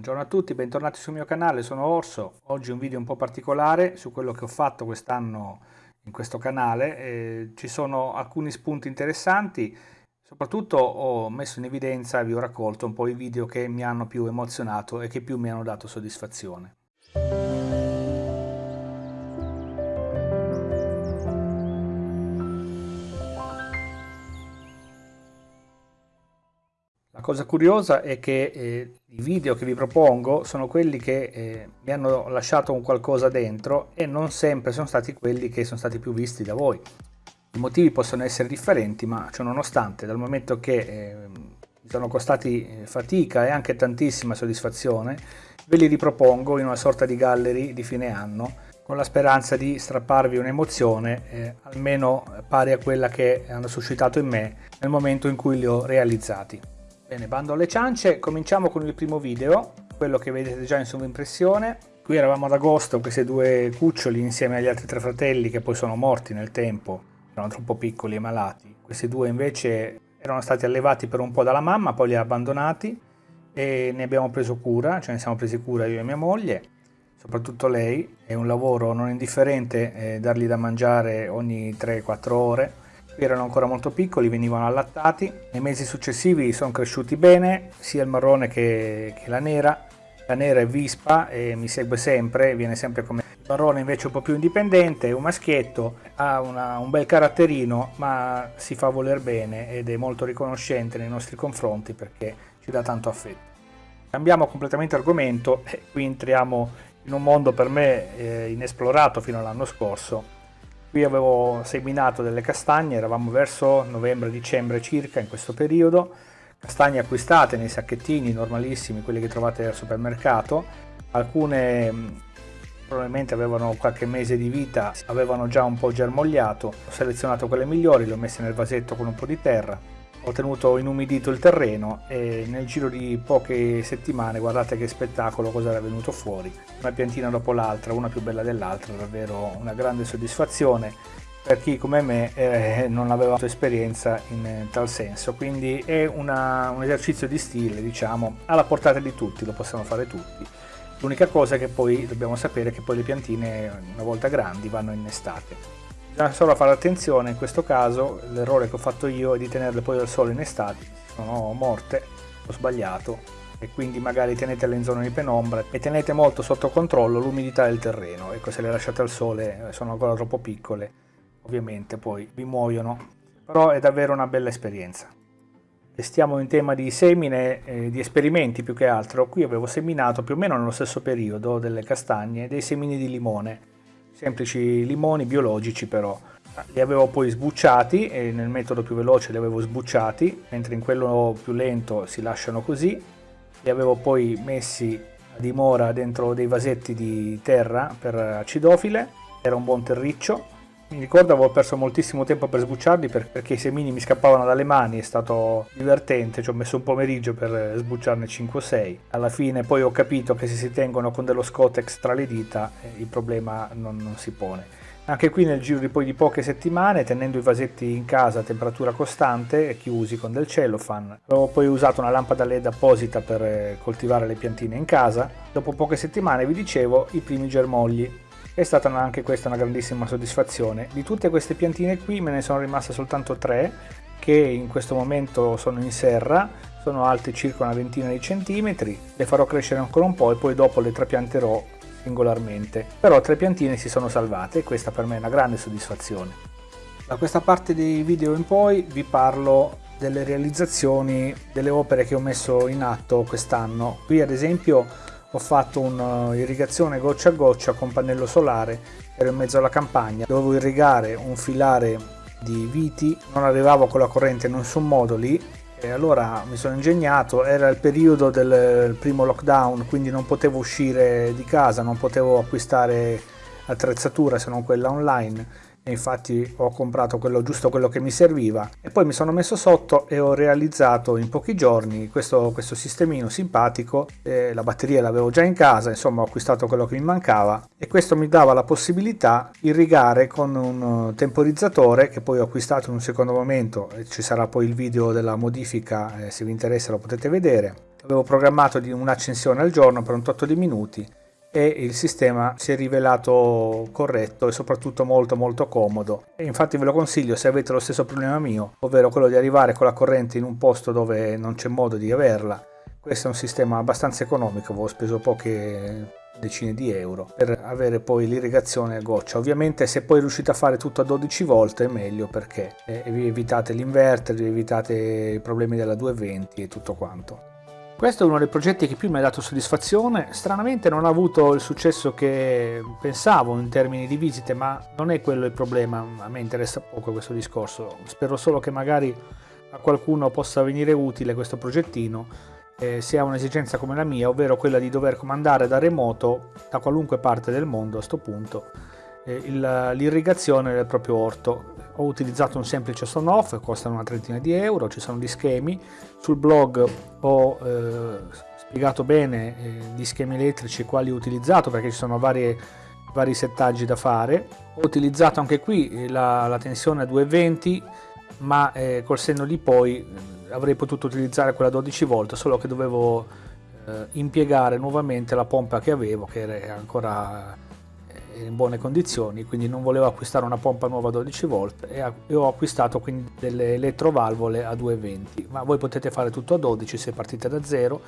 Buongiorno a tutti, bentornati sul mio canale, sono Orso. Oggi un video un po' particolare su quello che ho fatto quest'anno in questo canale. Eh, ci sono alcuni spunti interessanti, soprattutto ho messo in evidenza e vi ho raccolto un po' i video che mi hanno più emozionato e che più mi hanno dato soddisfazione. La cosa curiosa è che eh, i video che vi propongo sono quelli che eh, mi hanno lasciato un qualcosa dentro e non sempre sono stati quelli che sono stati più visti da voi. I motivi possono essere differenti, ma ciò nonostante, dal momento che eh, mi sono costati eh, fatica e anche tantissima soddisfazione, ve li ripropongo in una sorta di gallery di fine anno, con la speranza di strapparvi un'emozione eh, almeno pari a quella che hanno suscitato in me nel momento in cui li ho realizzati. Bene, bando alle ciance, cominciamo con il primo video, quello che vedete già in sovrimpressione. Qui eravamo ad agosto, questi due cuccioli insieme agli altri tre fratelli che poi sono morti nel tempo, erano troppo piccoli e malati. Questi due invece erano stati allevati per un po' dalla mamma, poi li ha abbandonati e ne abbiamo preso cura, ce ne siamo presi cura io e mia moglie, soprattutto lei. È un lavoro non indifferente eh, dargli da mangiare ogni 3-4 ore erano ancora molto piccoli, venivano allattati. Nei mesi successivi sono cresciuti bene, sia il marrone che, che la nera. La nera è vispa e mi segue sempre, viene sempre come il marrone invece un po' più indipendente, è un maschietto, ha una, un bel caratterino ma si fa voler bene ed è molto riconoscente nei nostri confronti perché ci dà tanto affetto. Cambiamo completamente argomento e qui entriamo in un mondo per me eh, inesplorato fino all'anno scorso Qui avevo seminato delle castagne, eravamo verso novembre-dicembre circa in questo periodo, castagne acquistate nei sacchettini normalissimi, quelli che trovate al supermercato, alcune probabilmente avevano qualche mese di vita, avevano già un po' germogliato, ho selezionato quelle migliori, le ho messe nel vasetto con un po' di terra, ho tenuto inumidito il terreno e nel giro di poche settimane guardate che spettacolo cosa era venuto fuori. Una piantina dopo l'altra una più bella dell'altra davvero una grande soddisfazione. Per chi come me eh, non aveva esperienza in tal senso. Quindi è una, un esercizio di stile diciamo alla portata di tutti lo possiamo fare tutti. L'unica cosa è che poi dobbiamo sapere che poi le piantine una volta grandi vanno innestate Bisogna solo fare attenzione, in questo caso l'errore che ho fatto io è di tenerle poi al sole in estate, sono morte, ho sbagliato e quindi magari tenetele in zona di penombra e tenete molto sotto controllo l'umidità del terreno, ecco se le lasciate al sole eh, sono ancora troppo piccole, ovviamente poi vi muoiono, però è davvero una bella esperienza. Stiamo in tema di semine, eh, di esperimenti più che altro, qui avevo seminato più o meno nello stesso periodo delle castagne, dei semini di limone, semplici limoni biologici però. Li avevo poi sbucciati e nel metodo più veloce li avevo sbucciati, mentre in quello più lento si lasciano così. Li avevo poi messi a dimora dentro dei vasetti di terra per acidofile, era un buon terriccio mi ricordo avevo perso moltissimo tempo per sbucciarli perché i semini mi scappavano dalle mani, è stato divertente, ci ho messo un pomeriggio per sbucciarne 5 o 6. Alla fine poi ho capito che se si tengono con dello Scotex tra le dita eh, il problema non, non si pone. Anche qui nel giro di poi di poche settimane, tenendo i vasetti in casa a temperatura costante, chiusi con del cellophane, avevo poi usato una lampada LED apposita per eh, coltivare le piantine in casa. Dopo poche settimane, vi dicevo, i primi germogli è stata anche questa una grandissima soddisfazione. Di tutte queste piantine qui me ne sono rimaste soltanto tre che in questo momento sono in serra, sono alte circa una ventina di centimetri, le farò crescere ancora un po' e poi dopo le trapianterò singolarmente. Però tre piantine si sono salvate e questa per me è una grande soddisfazione. Da questa parte dei video in poi vi parlo delle realizzazioni delle opere che ho messo in atto quest'anno. Qui ad esempio ho fatto un'irrigazione goccia a goccia con pannello solare, ero in mezzo alla campagna, dovevo irrigare un filare di viti, non arrivavo con la corrente in nessun modo lì e allora mi sono ingegnato, era il periodo del primo lockdown quindi non potevo uscire di casa, non potevo acquistare attrezzatura se non quella online infatti ho comprato quello giusto quello che mi serviva. E poi mi sono messo sotto e ho realizzato in pochi giorni questo, questo sistemino simpatico. Eh, la batteria l'avevo già in casa insomma ho acquistato quello che mi mancava. E questo mi dava la possibilità di irrigare con un temporizzatore che poi ho acquistato in un secondo momento. Ci sarà poi il video della modifica eh, se vi interessa lo potete vedere. Avevo programmato di un'accensione al giorno per un tot di minuti e il sistema si è rivelato corretto e soprattutto molto molto comodo. E infatti ve lo consiglio se avete lo stesso problema mio ovvero quello di arrivare con la corrente in un posto dove non c'è modo di averla. Questo è un sistema abbastanza economico avevo speso poche decine di euro per avere poi l'irrigazione a goccia. Ovviamente se poi riuscite a fare tutto a 12 volt è meglio perché eh, vi evitate l'inverter vi evitate i problemi della 220 e tutto quanto questo è uno dei progetti che più mi ha dato soddisfazione, stranamente non ha avuto il successo che pensavo in termini di visite, ma non è quello il problema, a me interessa poco questo discorso, spero solo che magari a qualcuno possa venire utile questo progettino eh, se ha un'esigenza come la mia, ovvero quella di dover comandare da remoto da qualunque parte del mondo a questo punto eh, l'irrigazione del proprio orto. Ho utilizzato un semplice son-off, costano una trentina di euro, ci sono gli schemi. Sul blog ho eh, spiegato bene eh, gli schemi elettrici quali ho utilizzato perché ci sono varie, vari settaggi da fare. Ho utilizzato anche qui eh, la, la tensione a 220 ma eh, col senno di poi eh, avrei potuto utilizzare quella 12 volt solo che dovevo eh, impiegare nuovamente la pompa che avevo che era ancora in buone condizioni quindi non volevo acquistare una pompa nuova 12 volt e ho acquistato quindi delle elettrovalvole a 220 ma voi potete fare tutto a 12 se partite da zero.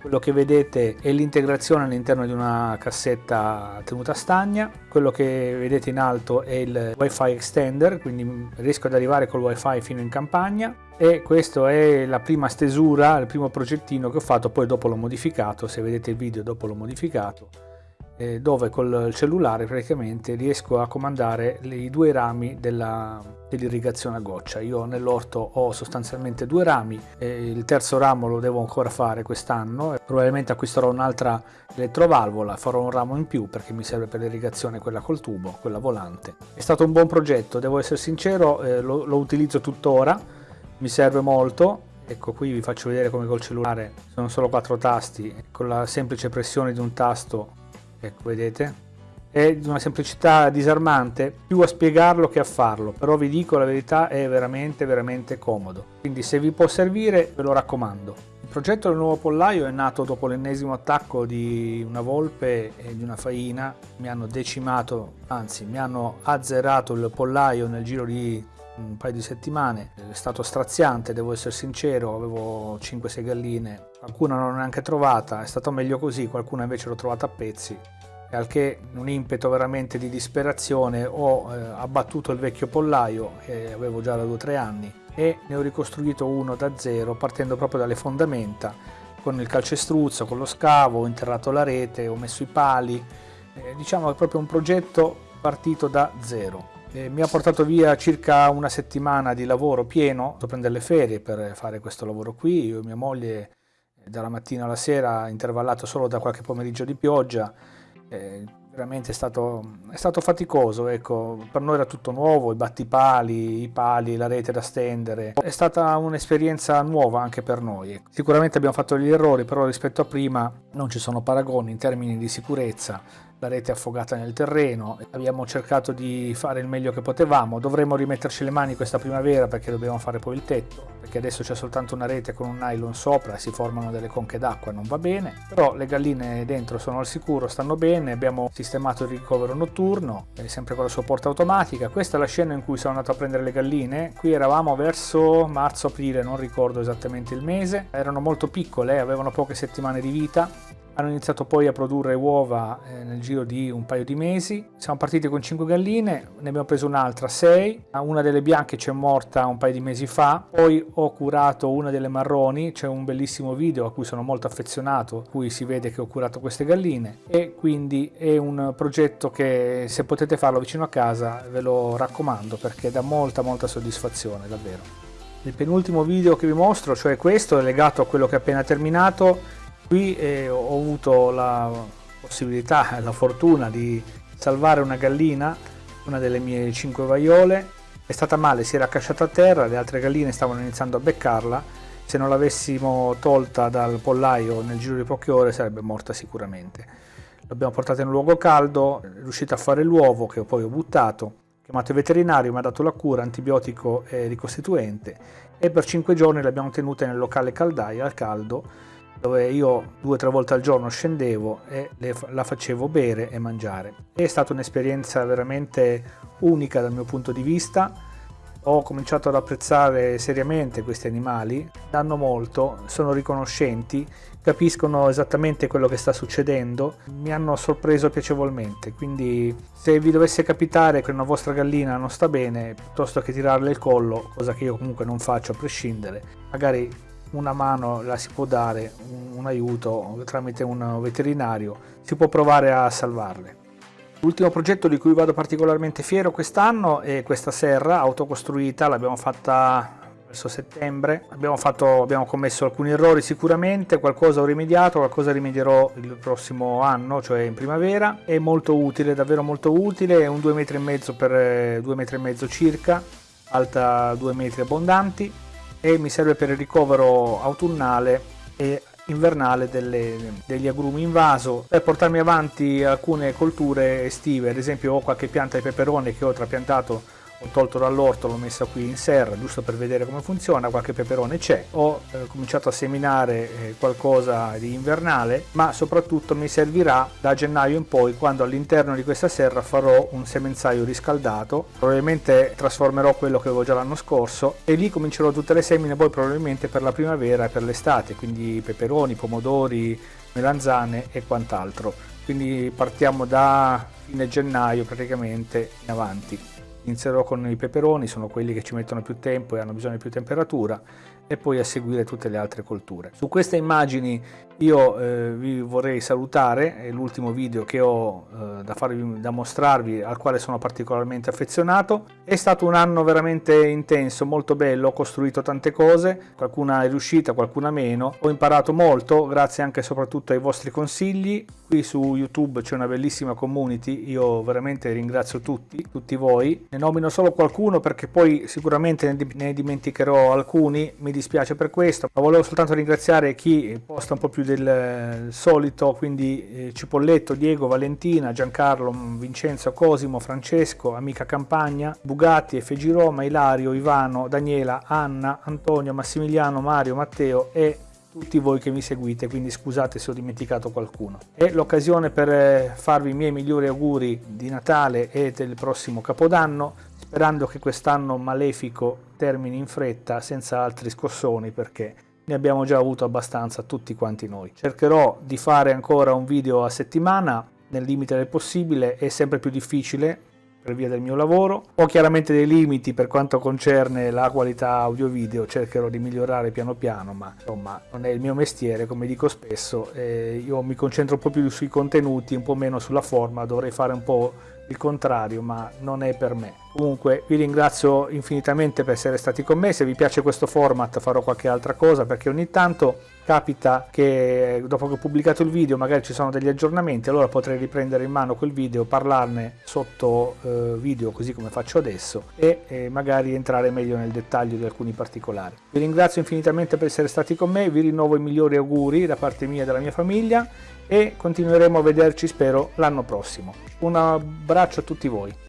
Quello che vedete è l'integrazione all'interno di una cassetta tenuta stagna. Quello che vedete in alto è il wifi extender quindi riesco ad arrivare col wifi fino in campagna. E questa è la prima stesura il primo progettino che ho fatto poi dopo l'ho modificato. Se vedete il video dopo l'ho modificato eh, dove col cellulare praticamente riesco a comandare i due rami dell'irrigazione a goccia. Io nell'orto ho sostanzialmente due rami, eh, il terzo ramo lo devo ancora fare quest'anno e probabilmente acquisterò un'altra elettrovalvola, farò un ramo in più perché mi serve per l'irrigazione quella col tubo, quella volante. È stato un buon progetto, devo essere sincero, eh, lo, lo utilizzo tuttora, mi serve molto, Ecco qui vi faccio vedere come col cellulare sono solo quattro tasti, con la semplice pressione di un tasto ecco vedete? È di una semplicità disarmante più a spiegarlo che a farlo però vi dico la verità è veramente veramente comodo. Quindi se vi può servire ve lo raccomando. Il progetto del nuovo pollaio è nato dopo l'ennesimo attacco di una volpe e di una faina. Mi hanno decimato anzi mi hanno azzerato il pollaio nel giro di un paio di settimane. È stato straziante devo essere sincero avevo 5-6 galline. Qualcuna non l'ho neanche trovata è stato meglio così qualcuna invece l'ho trovata a pezzi al che un impeto veramente di disperazione ho eh, abbattuto il vecchio pollaio che avevo già da 2-3 anni e ne ho ricostruito uno da zero partendo proprio dalle fondamenta con il calcestruzzo, con lo scavo, ho interrato la rete, ho messo i pali eh, diciamo è proprio un progetto partito da zero. Eh, mi ha portato via circa una settimana di lavoro pieno, ho prendere le ferie per fare questo lavoro qui, io e mia moglie eh, dalla mattina alla sera intervallato solo da qualche pomeriggio di pioggia, eh, veramente è stato, è stato faticoso, ecco, per noi era tutto nuovo, i battipali, i pali, la rete da stendere, è stata un'esperienza nuova anche per noi. Ecco. Sicuramente abbiamo fatto degli errori, però rispetto a prima non ci sono paragoni in termini di sicurezza, la rete affogata nel terreno, abbiamo cercato di fare il meglio che potevamo, dovremmo rimetterci le mani questa primavera perché dobbiamo fare poi il tetto, perché adesso c'è soltanto una rete con un nylon sopra e si formano delle conche d'acqua, non va bene, però le galline dentro sono al sicuro, stanno bene, abbiamo sistemato il ricovero notturno, sempre con la sua porta automatica, questa è la scena in cui sono andato a prendere le galline, qui eravamo verso marzo-aprile, non ricordo esattamente il mese, erano molto piccole, avevano poche settimane di vita, hanno iniziato poi a produrre uova eh, nel giro di un paio di mesi. Siamo partiti con 5 galline, ne abbiamo preso un'altra 6, una delle bianche ci è morta un paio di mesi fa, poi ho curato una delle marroni, c'è un bellissimo video a cui sono molto affezionato, cui si vede che ho curato queste galline e quindi è un progetto che se potete farlo vicino a casa ve lo raccomando perché dà molta molta soddisfazione davvero. Il penultimo video che vi mostro, cioè questo, è legato a quello che ho appena terminato, Qui eh, ho avuto la possibilità e la fortuna di salvare una gallina, una delle mie cinque vaiole, è stata male, si era accasciata a terra, le altre galline stavano iniziando a beccarla, se non l'avessimo tolta dal pollaio nel giro di poche ore sarebbe morta sicuramente. L'abbiamo portata in un luogo caldo, è riuscita a fare l'uovo che poi ho buttato, chiamato il veterinario, mi ha dato la cura, antibiotico e ricostituente. E per 5 giorni l'abbiamo tenuta nel locale caldaia al caldo dove io due o tre volte al giorno scendevo e le, la facevo bere e mangiare. È stata un'esperienza veramente unica dal mio punto di vista ho cominciato ad apprezzare seriamente questi animali, danno molto, sono riconoscenti, capiscono esattamente quello che sta succedendo, mi hanno sorpreso piacevolmente, quindi se vi dovesse capitare che una vostra gallina non sta bene, piuttosto che tirarle il collo, cosa che io comunque non faccio a prescindere, magari una mano la si può dare, un aiuto tramite un veterinario, si può provare a salvarle. L'ultimo progetto di cui vado particolarmente fiero quest'anno è questa serra autocostruita, l'abbiamo fatta verso settembre, abbiamo, fatto, abbiamo, commesso alcuni errori sicuramente, qualcosa ho rimediato, qualcosa rimedierò il prossimo anno, cioè in primavera, è molto utile, davvero molto utile, è un 2 metri e mezzo per 2 metri e mezzo circa, alta 2 metri abbondanti e mi serve per il ricovero autunnale e invernale delle, degli agrumi in vaso per portarmi avanti alcune colture estive ad esempio ho qualche pianta di peperone che ho trapiantato ho tolto dall'orto, l'ho messa qui in serra giusto per vedere come funziona, qualche peperone c'è, ho eh, cominciato a seminare eh, qualcosa di invernale, ma soprattutto mi servirà da gennaio in poi quando all'interno di questa serra farò un semenzaio riscaldato, probabilmente trasformerò quello che avevo già l'anno scorso e lì comincerò tutte le semine poi probabilmente per la primavera e per l'estate, quindi peperoni, pomodori, melanzane e quant'altro. Quindi partiamo da fine gennaio praticamente in avanti. Inizierò con i peperoni, sono quelli che ci mettono più tempo e hanno bisogno di più temperatura e poi a seguire tutte le altre colture. Su queste immagini io eh, vi vorrei salutare, è l'ultimo video che ho eh, da, farvi, da mostrarvi al quale sono particolarmente affezionato. È stato un anno veramente intenso, molto bello, ho costruito tante cose, qualcuna è riuscita, qualcuna meno. Ho imparato molto, grazie anche e soprattutto ai vostri consigli. Qui su YouTube c'è una bellissima community, io veramente ringrazio tutti, tutti voi. Ne nomino solo qualcuno perché poi sicuramente ne dimenticherò alcuni, mi dispiace per questo, ma volevo soltanto ringraziare chi posta un po' più del solito, quindi eh, Cipolletto, Diego, Valentina, Giancarlo, Vincenzo, Cosimo, Francesco, Amica Campagna, Bugatti, F.G. Roma, Ilario, Ivano, Daniela, Anna, Antonio, Massimiliano, Mario, Matteo e tutti voi che mi seguite, quindi scusate se ho dimenticato qualcuno. È l'occasione per eh, farvi i miei migliori auguri di Natale e del prossimo Capodanno, sperando che quest'anno malefico termini in fretta senza altri scossoni perché ne abbiamo già avuto abbastanza tutti quanti noi. Cercherò di fare ancora un video a settimana nel limite del possibile, è sempre più difficile per via del mio lavoro. Ho chiaramente dei limiti per quanto concerne la qualità audio-video, cercherò di migliorare piano piano, ma insomma non è il mio mestiere, come dico spesso, eh, io mi concentro un po' più sui contenuti, un po' meno sulla forma, dovrei fare un po' il contrario, ma non è per me. Comunque vi ringrazio infinitamente per essere stati con me, se vi piace questo format farò qualche altra cosa perché ogni tanto capita che dopo che ho pubblicato il video magari ci sono degli aggiornamenti, allora potrei riprendere in mano quel video, parlarne sotto eh, video così come faccio adesso e eh, magari entrare meglio nel dettaglio di alcuni particolari. Vi ringrazio infinitamente per essere stati con me, vi rinnovo i migliori auguri da parte mia e della mia famiglia e continueremo a vederci spero l'anno prossimo. Un abbraccio a tutti voi.